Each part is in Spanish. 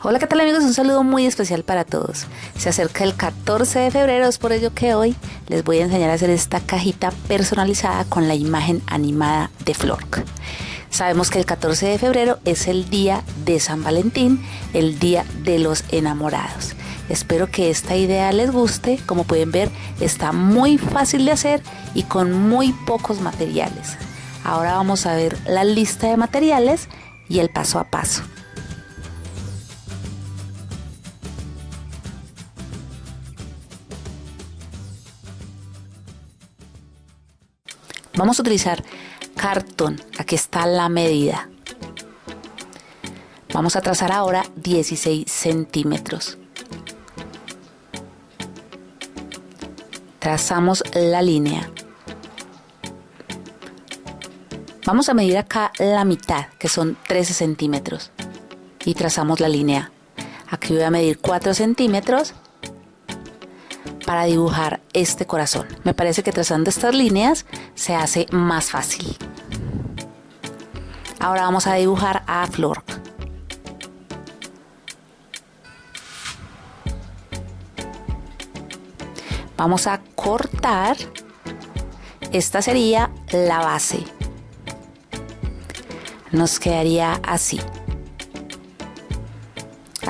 Hola, ¿qué tal amigos? Un saludo muy especial para todos. Se acerca el 14 de febrero, es por ello que hoy les voy a enseñar a hacer esta cajita personalizada con la imagen animada de Flork. Sabemos que el 14 de febrero es el día de San Valentín, el día de los enamorados. Espero que esta idea les guste. Como pueden ver, está muy fácil de hacer y con muy pocos materiales. Ahora vamos a ver la lista de materiales y el paso a paso. Vamos a utilizar cartón. Aquí está la medida. Vamos a trazar ahora 16 centímetros. Trazamos la línea. Vamos a medir acá la mitad, que son 13 centímetros. Y trazamos la línea. Aquí voy a medir 4 centímetros para dibujar este corazón. Me parece que trazando estas líneas se hace más fácil. Ahora vamos a dibujar a Flor. Vamos a cortar. Esta sería la base. Nos quedaría así.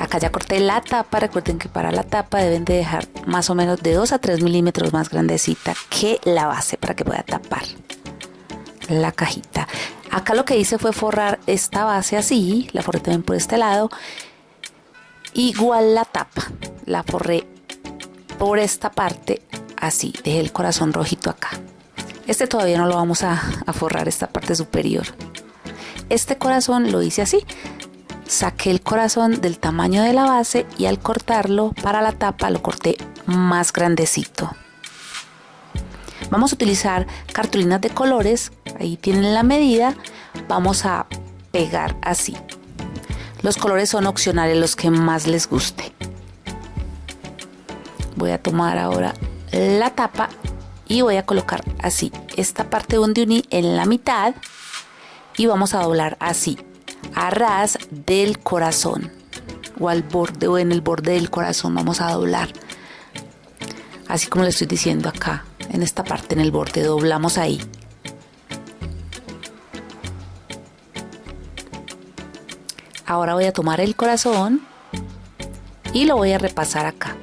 Acá ya corté la tapa, recuerden que para la tapa deben de dejar más o menos de 2 a 3 milímetros más grandecita que la base para que pueda tapar la cajita. Acá lo que hice fue forrar esta base así, la forré también por este lado. Igual la tapa, la forré por esta parte así, dejé el corazón rojito acá. Este todavía no lo vamos a, a forrar, esta parte superior. Este corazón lo hice así, saqué el corazón del tamaño de la base y al cortarlo para la tapa lo corté más grandecito. Vamos a utilizar cartulinas de colores, ahí tienen la medida, vamos a pegar así. Los colores son opcionales, los que más les guste. Voy a tomar ahora la tapa y voy a colocar así esta parte donde uní en la mitad y vamos a doblar así a ras del corazón o al borde o en el borde del corazón vamos a doblar. Así como le estoy diciendo acá en esta parte en el borde doblamos ahí. Ahora voy a tomar el corazón y lo voy a repasar acá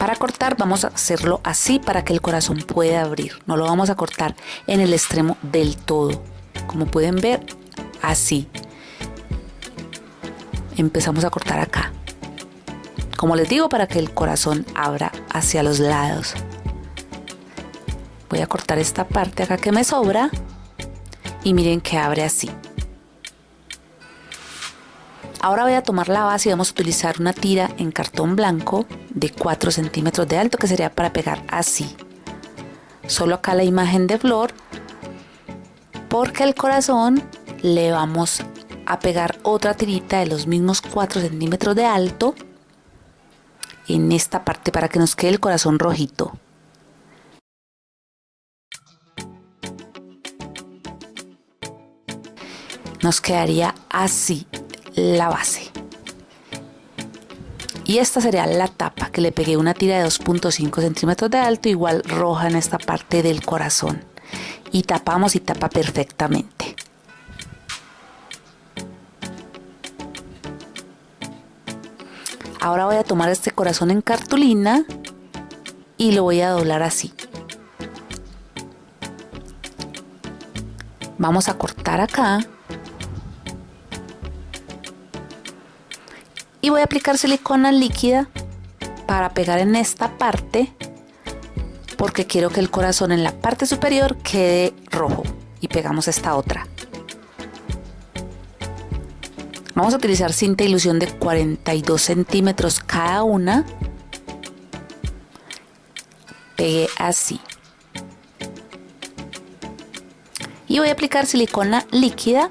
Para cortar vamos a hacerlo así para que el corazón pueda abrir. No lo vamos a cortar en el extremo del todo. Como pueden ver, así. Empezamos a cortar acá. Como les digo, para que el corazón abra hacia los lados. Voy a cortar esta parte acá que me sobra. Y miren que abre así. Ahora voy a tomar la base y vamos a utilizar una tira en cartón blanco de 4 centímetros de alto que sería para pegar así. Solo acá la imagen de flor porque el corazón le vamos a pegar otra tirita de los mismos 4 centímetros de alto en esta parte para que nos quede el corazón rojito. Nos quedaría así la base. Y esta sería la tapa que le pegué una tira de 2.5 centímetros de alto, igual roja en esta parte del corazón. Y tapamos y tapa perfectamente. Ahora voy a tomar este corazón en cartulina y lo voy a doblar así. Vamos a cortar acá y voy a aplicar silicona líquida para pegar en esta parte porque quiero que el corazón en la parte superior quede rojo. Y pegamos esta otra. Vamos a utilizar cinta ilusión de 42 centímetros cada una. Pegué así. Y voy a aplicar silicona líquida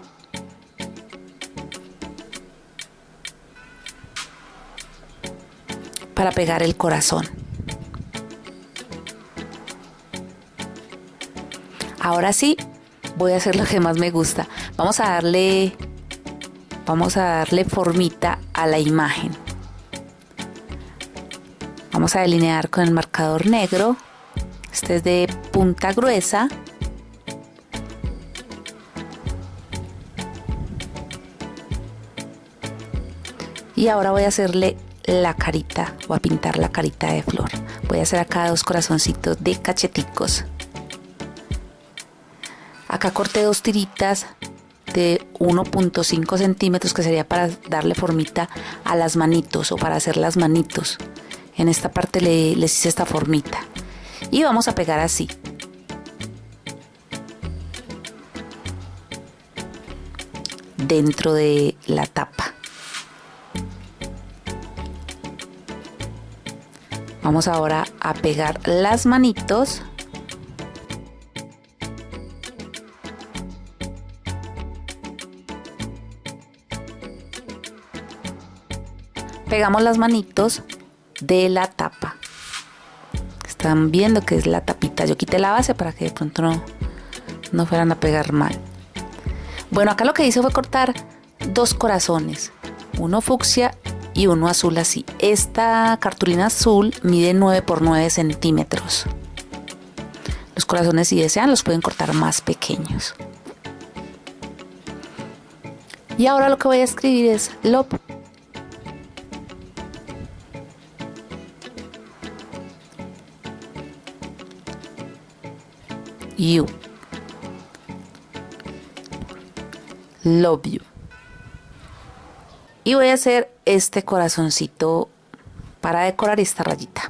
para pegar el corazón. Ahora sí, voy a hacer lo que más me gusta. Vamos a darle vamos a darle formita a la imagen. Vamos a delinear con el marcador negro. Este es de punta gruesa. Y ahora voy a hacerle la carita, voy a pintar la carita de flor. Voy a hacer acá dos corazoncitos de cacheticos. Acá corté dos tiritas de 1.5 centímetros que sería para darle formita a las manitos o para hacer las manitos. En esta parte le, les hice esta formita. Y vamos a pegar así. Dentro de la tapa. Vamos ahora a pegar las manitos. Pegamos las manitos de la tapa. Están viendo que es la tapita. Yo quité la base para que de pronto no, no fueran a pegar mal. Bueno, acá lo que hice fue cortar dos corazones. Uno fucsia y uno azul así. Esta cartulina azul mide 9 por 9 centímetros. Los corazones si desean los pueden cortar más pequeños. Y ahora lo que voy a escribir es love. You. Love you y voy a hacer este corazoncito para decorar esta rayita.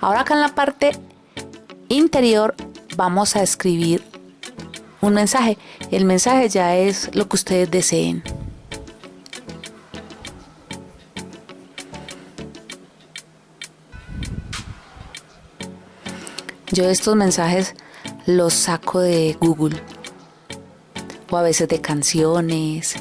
Ahora acá en la parte interior vamos a escribir un mensaje. El mensaje ya es lo que ustedes deseen. Yo estos mensajes los saco de Google o a veces de canciones.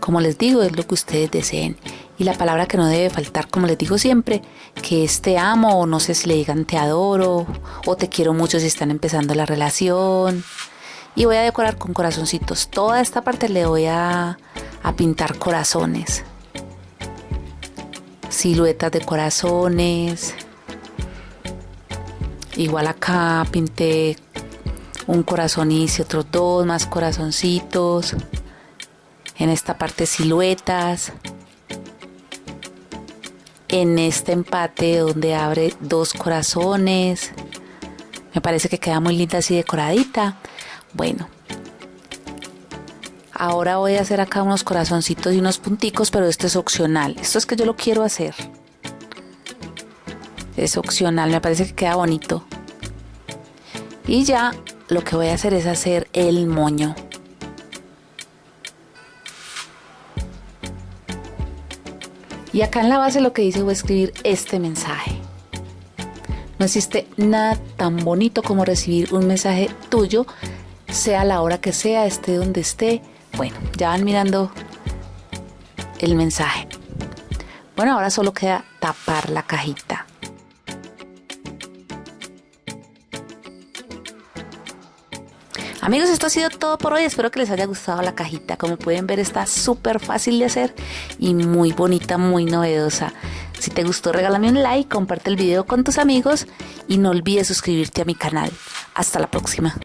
Como les digo, es lo que ustedes deseen. Y la palabra que no debe faltar, como les digo siempre, que es te amo o no sé si le digan te adoro o te quiero mucho si están empezando la relación. Y voy a decorar con corazoncitos. Toda esta parte le voy a, a pintar corazones. Siluetas de corazones. Igual acá pinté un corazón y otros dos más corazoncitos. En esta parte siluetas. En este empate donde abre dos corazones. Me parece que queda muy linda así decoradita. Bueno. Ahora voy a hacer acá unos corazoncitos y unos punticos, pero esto es opcional. Esto es que yo lo quiero hacer. Es opcional, me parece que queda bonito. Y ya lo que voy a hacer es hacer el moño. Y acá en la base lo que hice fue escribir este mensaje. No existe nada tan bonito como recibir un mensaje tuyo, sea la hora que sea, esté donde esté. Bueno, ya van mirando el mensaje. Bueno, ahora solo queda tapar la cajita. Amigos, esto ha sido todo por hoy. Espero que les haya gustado la cajita. Como pueden ver, está súper fácil de hacer y muy bonita, muy novedosa. Si te gustó, regálame un like, comparte el video con tus amigos y no olvides suscribirte a mi canal. Hasta la próxima.